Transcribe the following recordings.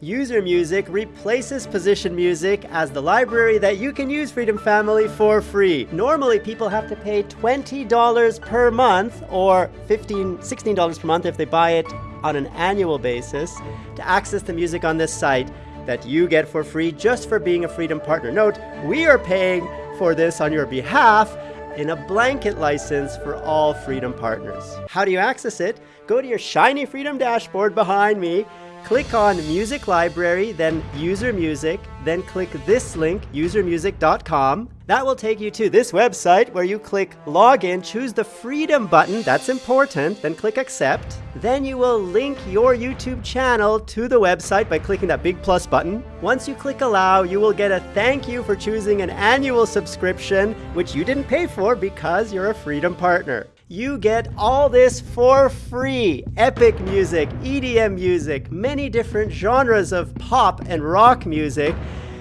User Music replaces Position Music as the library that you can use Freedom Family for free. Normally, people have to pay $20 per month or $15, $16 per month if they buy it on an annual basis to access the music on this site that you get for free just for being a Freedom Partner. Note, we are paying for this on your behalf in a blanket license for all Freedom Partners. How do you access it? Go to your shiny Freedom dashboard behind me Click on Music Library, then User Music, then click this link, usermusic.com. That will take you to this website where you click Login, choose the Freedom button, that's important, then click Accept. Then you will link your YouTube channel to the website by clicking that big plus button. Once you click Allow, you will get a thank you for choosing an annual subscription, which you didn't pay for because you're a Freedom partner you get all this for free. Epic music, EDM music, many different genres of pop and rock music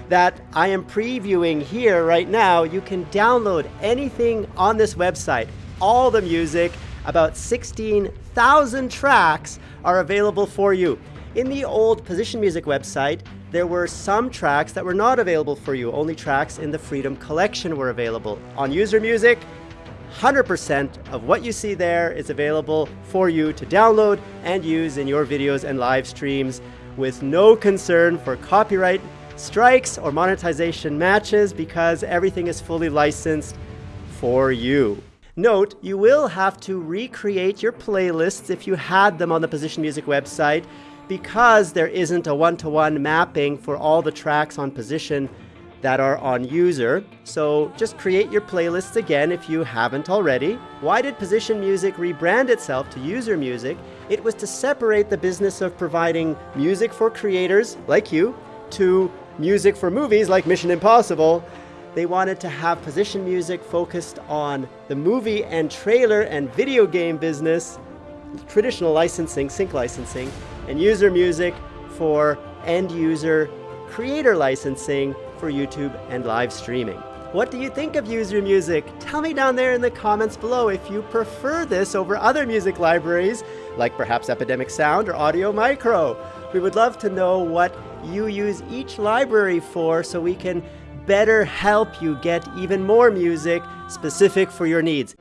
that I am previewing here right now. You can download anything on this website. All the music, about 16,000 tracks are available for you. In the old Position Music website, there were some tracks that were not available for you. Only tracks in the Freedom Collection were available. On User Music, 100% of what you see there is available for you to download and use in your videos and live streams with no concern for copyright strikes or monetization matches because everything is fully licensed for you. Note, you will have to recreate your playlists if you had them on the Position Music website because there isn't a one-to-one -one mapping for all the tracks on Position that are on user. So just create your playlists again if you haven't already. Why did Position Music rebrand itself to User Music? It was to separate the business of providing music for creators like you to music for movies like Mission Impossible. They wanted to have Position Music focused on the movie and trailer and video game business, traditional licensing, sync licensing, and User Music for end user creator licensing for YouTube and live streaming. What do you think of User Music? Tell me down there in the comments below if you prefer this over other music libraries, like perhaps Epidemic Sound or Audio Micro. We would love to know what you use each library for so we can better help you get even more music specific for your needs.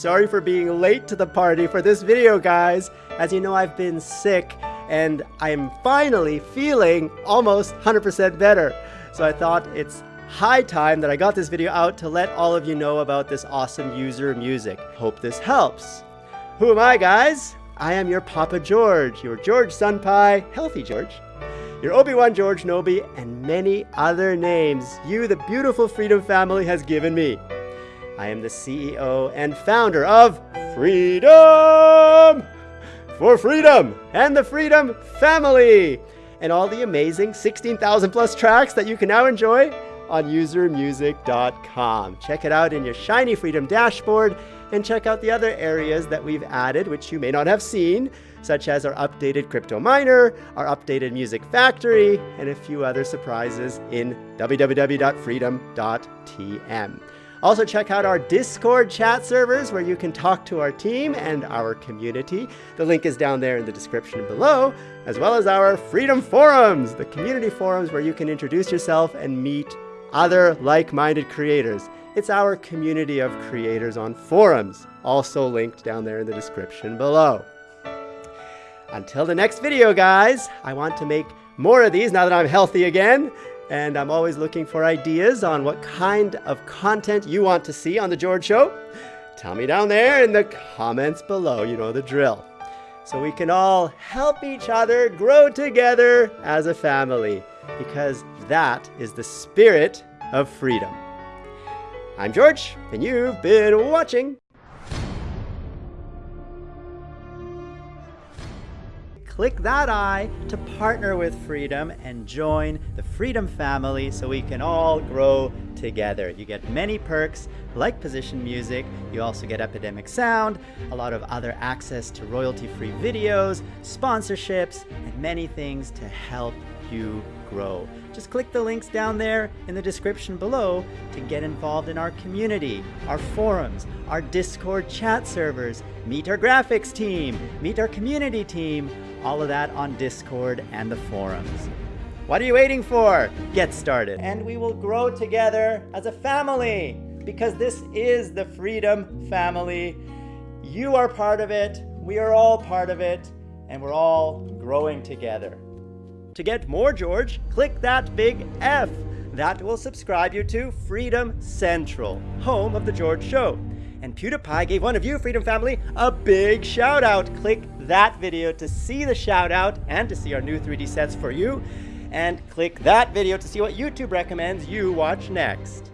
Sorry for being late to the party for this video, guys. As you know, I've been sick and I'm finally feeling almost 100% better. So I thought it's high time that I got this video out to let all of you know about this awesome user music. Hope this helps. Who am I, guys? I am your Papa George, your George Senpai, healthy George, your Obi-Wan George Nobi, and many other names you, the beautiful Freedom family, has given me. I am the CEO and founder of Freedom for Freedom and the Freedom Family and all the amazing 16,000 plus tracks that you can now enjoy on usermusic.com. Check it out in your shiny Freedom dashboard and check out the other areas that we've added, which you may not have seen, such as our updated crypto miner, our updated music factory, and a few other surprises in www.freedom.tm. Also check out our Discord chat servers where you can talk to our team and our community. The link is down there in the description below, as well as our Freedom Forums, the community forums where you can introduce yourself and meet other like-minded creators. It's our community of creators on forums, also linked down there in the description below. Until the next video, guys, I want to make more of these now that I'm healthy again and I'm always looking for ideas on what kind of content you want to see on The George Show. Tell me down there in the comments below, you know the drill. So we can all help each other grow together as a family, because that is the spirit of freedom. I'm George, and you've been watching click that I to partner with Freedom and join the Freedom family so we can all grow together. You get many perks like Position Music, you also get Epidemic Sound, a lot of other access to royalty-free videos, sponsorships, and many things to help you grow. Just click the links down there in the description below to get involved in our community, our forums, our Discord chat servers, meet our graphics team, meet our community team, all of that on Discord and the forums. What are you waiting for? Get started. And we will grow together as a family because this is the Freedom Family. You are part of it, we are all part of it, and we're all growing together. To get more George, click that big F. That will subscribe you to Freedom Central, home of The George Show. And PewDiePie gave one of you, Freedom Family, a big shout out. Click that video to see the shout out and to see our new 3D sets for you. And click that video to see what YouTube recommends you watch next.